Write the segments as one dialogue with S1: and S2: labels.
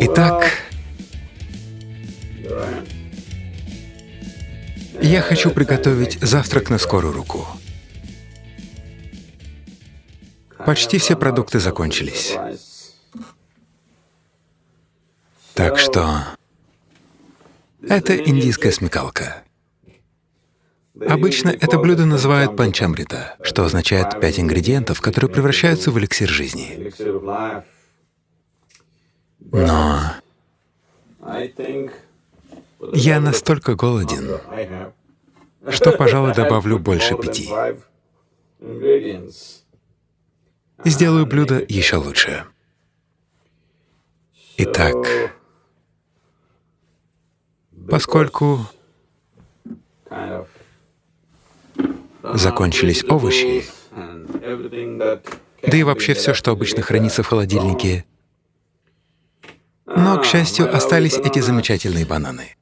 S1: Итак, я хочу приготовить завтрак на скорую руку. Почти все продукты закончились. Так что это индийская смекалка. Обычно это блюдо называют панчамрита, что означает пять ингредиентов, которые превращаются в эликсир жизни. Но я настолько голоден, что, пожалуй, добавлю больше пяти. И сделаю блюдо еще лучше. Итак, поскольку закончились овощи, да и вообще все, что обычно хранится в холодильнике. Но, к счастью, остались эти замечательные бананы.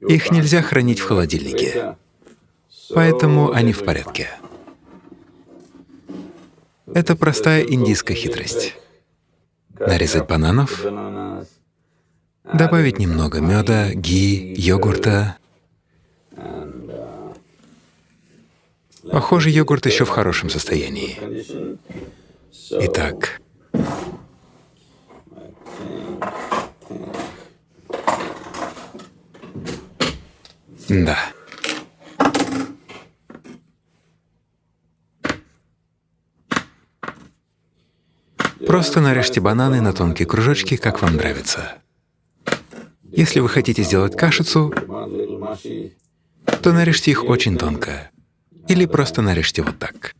S1: Их нельзя хранить в холодильнике, поэтому они в порядке. Это простая индийская хитрость. Нарезать бананов, добавить немного меда, ги, йогурта, Похоже, йогурт еще в хорошем состоянии. Итак, да. Просто нарежьте бананы на тонкие кружочки, как вам нравится. Если вы хотите сделать кашицу, то нарежьте их очень тонко. Или просто нарежьте вот так.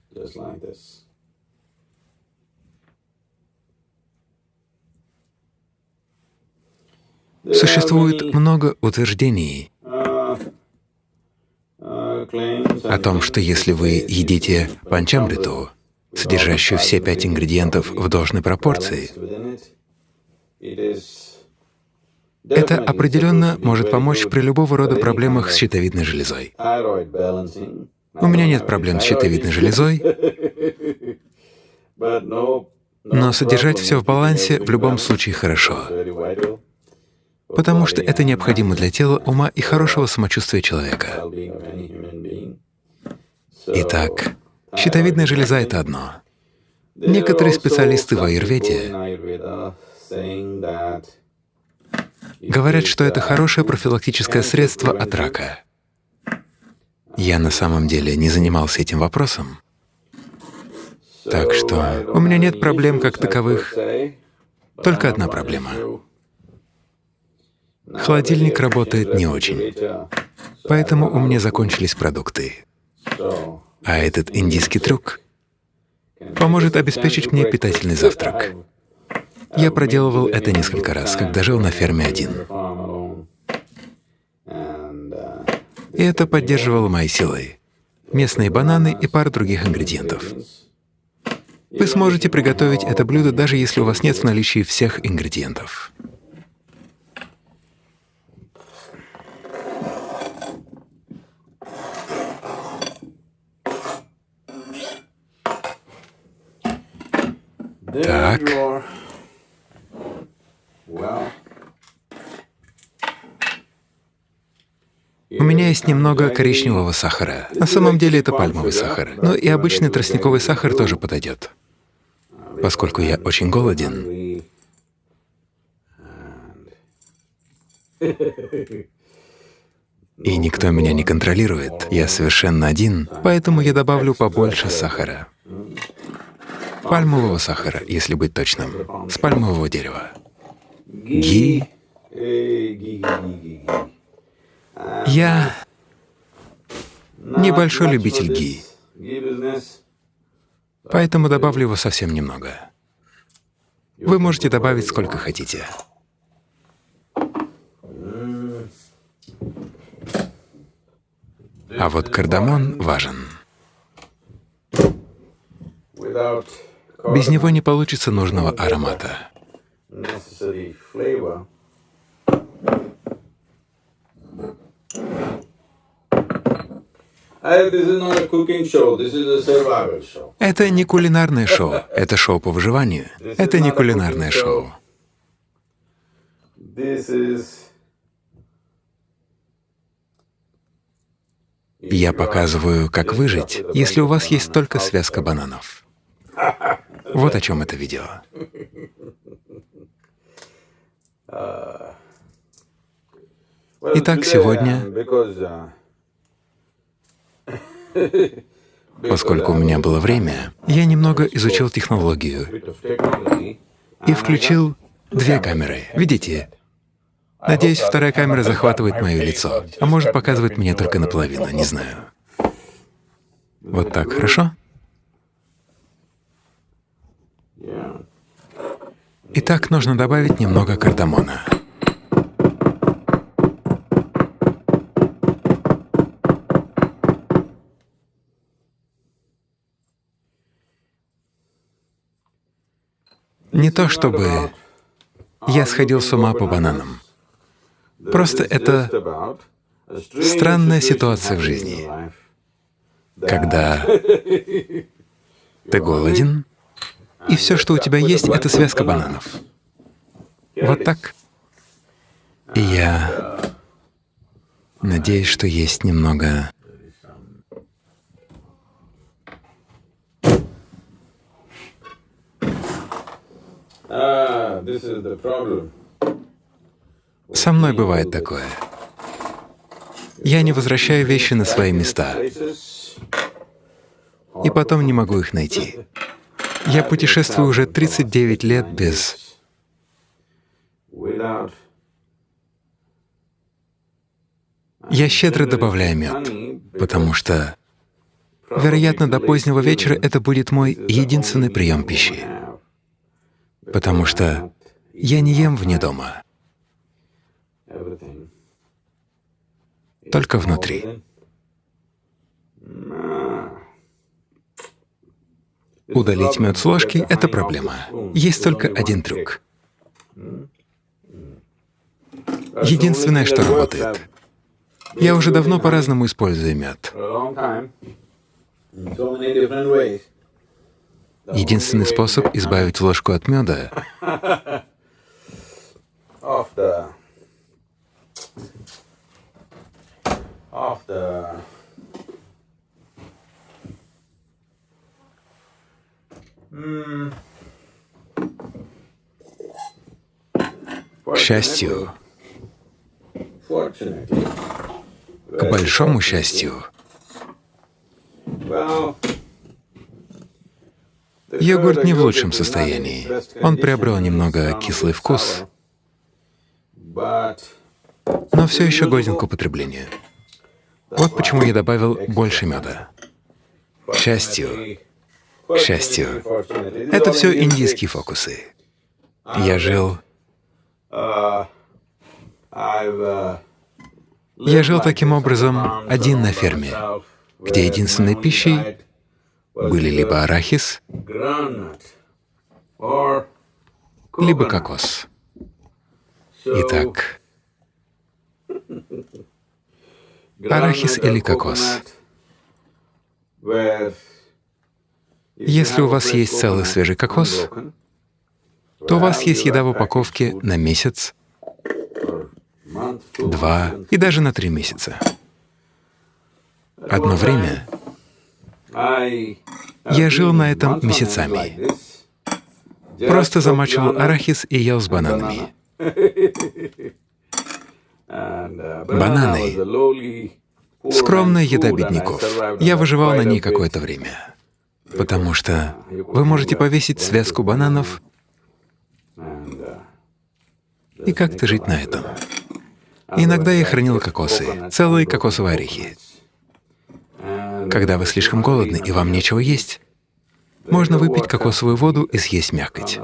S1: Существует много утверждений о том, что если вы едите панчамриту, содержащую все пять ингредиентов в должной пропорции, это определенно может помочь при любого рода проблемах с щитовидной железой. У меня нет проблем с щитовидной железой, но содержать все в балансе в любом случае хорошо, потому что это необходимо для тела, ума и хорошего самочувствия человека. Итак, щитовидная железа — это одно. Некоторые специалисты в аюрведе говорят, что это хорошее профилактическое средство от рака. Я на самом деле не занимался этим вопросом, так что у меня нет проблем как таковых, только одна проблема. Холодильник работает не очень, поэтому у меня закончились продукты. А этот индийский трюк поможет обеспечить мне питательный завтрак. Я проделывал это несколько раз, когда жил на ферме один. И это поддерживало мои силы. Местные бананы и пара других ингредиентов. Вы сможете приготовить это блюдо, даже если у вас нет в наличии всех ингредиентов. Так. У меня есть немного коричневого сахара. На самом деле это пальмовый сахар. Но и обычный тростниковый сахар тоже подойдет. Поскольку я очень голоден, и никто меня не контролирует, я совершенно один, поэтому я добавлю побольше сахара. Пальмового сахара, если быть точным, с пальмового дерева. Ги я небольшой любитель ги, поэтому добавлю его совсем немного. Вы можете добавить сколько хотите. А вот кардамон важен. Без него не получится нужного аромата. Это не кулинарное шоу, это шоу по выживанию. Это не кулинарное шоу. Я показываю, как выжить, если у вас есть только связка бананов. Вот о чем это видео. Итак, сегодня, поскольку у меня было время, я немного изучил технологию и включил две камеры. Видите? Надеюсь, вторая камера захватывает мое лицо, а может показывать меня только наполовину, не знаю. Вот так, хорошо? Итак, нужно добавить немного кардамона. Не то чтобы я сходил с ума по бананам. Просто это странная ситуация в жизни, когда ты голоден, и все, что у тебя есть, — это связка бананов. Вот так. И я надеюсь, что есть немного Со мной бывает такое. Я не возвращаю вещи на свои места, и потом не могу их найти. Я путешествую уже 39 лет без... Я щедро добавляю мед, потому что, вероятно, до позднего вечера это будет мой единственный прием пищи, потому что я не ем вне дома, только внутри. Удалить мед с ложки — это проблема. Есть только один трюк. Единственное, что работает. Я уже давно по-разному использую мед. Единственный способ избавить ложку от меда К счастью, к большому счастью, йогурт не в лучшем состоянии. Он приобрел немного кислый вкус, но все еще годен к употреблению. Вот почему я добавил больше меда. К счастью, к счастью, это все индийские фокусы. Я жил... Я жил таким образом один на ферме, где единственной пищей были либо арахис, либо кокос. Итак, арахис или кокос. Если у вас есть целый свежий кокос, то у вас есть еда в упаковке на месяц, два и даже на три месяца. Одно время я жил на этом месяцами. Просто замачивал арахис и ел с бананами. Бананы — скромная еда бедняков. Я выживал на ней какое-то время потому что вы можете повесить связку бананов и как-то жить на этом. Иногда я хранил кокосы, целые кокосовые орехи. Когда вы слишком голодны и вам нечего есть, можно выпить кокосовую воду и съесть мякоть.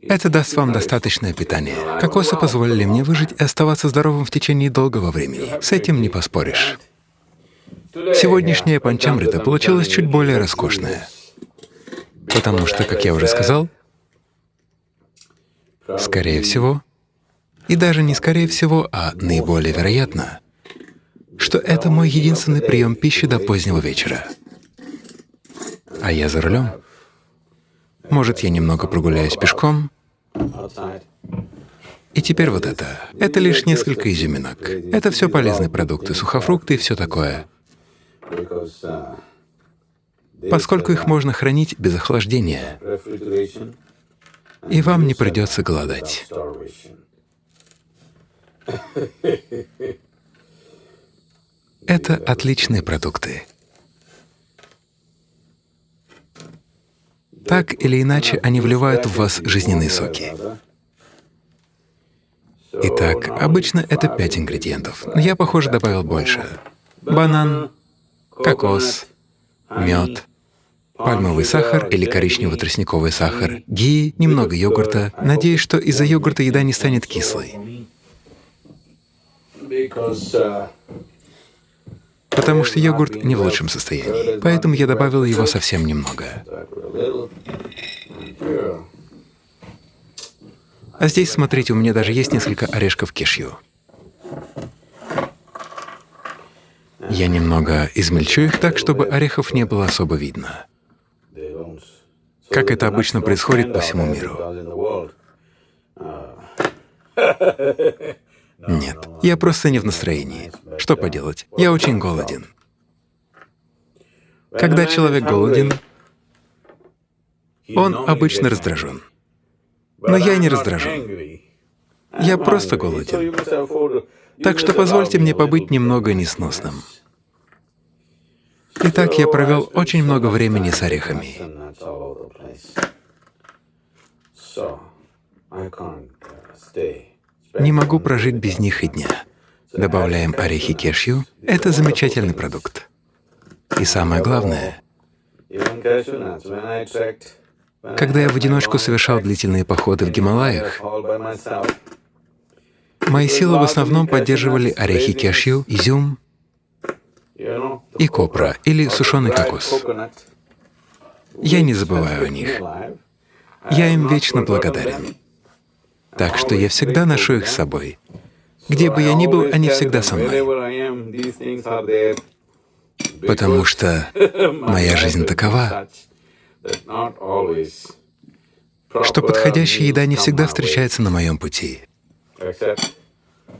S1: Это даст вам достаточное питание. Кокосы позволили мне выжить и оставаться здоровым в течение долгого времени. С этим не поспоришь. Сегодняшняя панчамрита получилась чуть более роскошная, потому что, как я уже сказал, скорее всего, и даже не скорее всего, а наиболее вероятно, что это мой единственный прием пищи до позднего вечера. А я за рулем. Может, я немного прогуляюсь пешком. И теперь вот это. Это лишь несколько изюминок. Это все полезные продукты, сухофрукты и все такое. Поскольку их можно хранить без охлаждения, и вам не придется голодать. Это отличные продукты. Так или иначе, они вливают в вас жизненные соки. Итак, обычно это пять ингредиентов, я, похоже, добавил больше. Банан, кокос, мед, пальмовый сахар или коричнево-тростниковый сахар, ги, немного йогурта. Надеюсь, что из-за йогурта еда не станет кислой. Потому что йогурт не в лучшем состоянии, поэтому я добавил его совсем немного. А здесь, смотрите, у меня даже есть несколько орешков кешью. Я немного измельчу их так, чтобы орехов не было особо видно как это обычно происходит по всему миру. Нет, я просто не в настроении. Что поделать? Я очень голоден. Когда человек голоден, он обычно раздражен. Но я не раздражен. Я просто голоден. Так что позвольте мне побыть немного несносным. Итак, я провел очень много времени с орехами. Не могу прожить без них и дня. Добавляем орехи кешью — это замечательный продукт. И самое главное, когда я в одиночку совершал длительные походы в Гималаях, мои силы в основном поддерживали орехи кешью, изюм и копра или сушеный кокос. Я не забываю о них. Я им вечно благодарен. Так что я всегда ношу их с собой. Где бы я ни был, они всегда со мной. Потому что моя жизнь такова, что подходящая еда не всегда встречается на моем пути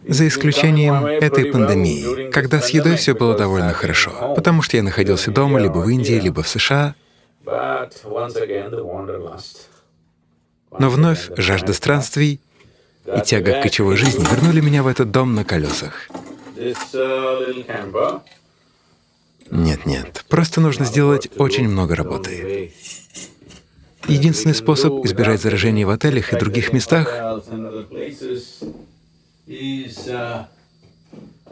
S1: за исключением этой пандемии, когда с едой все было довольно хорошо, потому что я находился дома либо в Индии, либо в США. Но вновь жажда странствий и тяга к кочевой жизни вернули меня в этот дом на колесах. Нет, нет, просто нужно сделать очень много работы. Единственный способ избежать заражения в отелях и других местах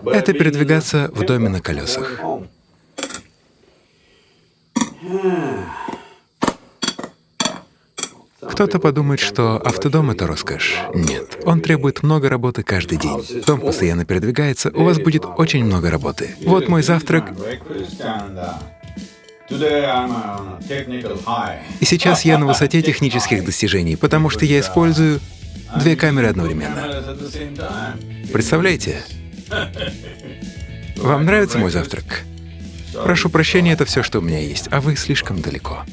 S1: это передвигаться в доме на колесах. Кто-то подумает, что автодом — это роскошь. Нет, он требует много работы каждый день. Дом постоянно передвигается, у вас будет очень много работы. Вот мой завтрак. И сейчас я на высоте технических достижений, потому что я использую Две камеры одновременно. Представляете? Вам нравится мой завтрак? Прошу прощения, это все, что у меня есть, а вы слишком далеко.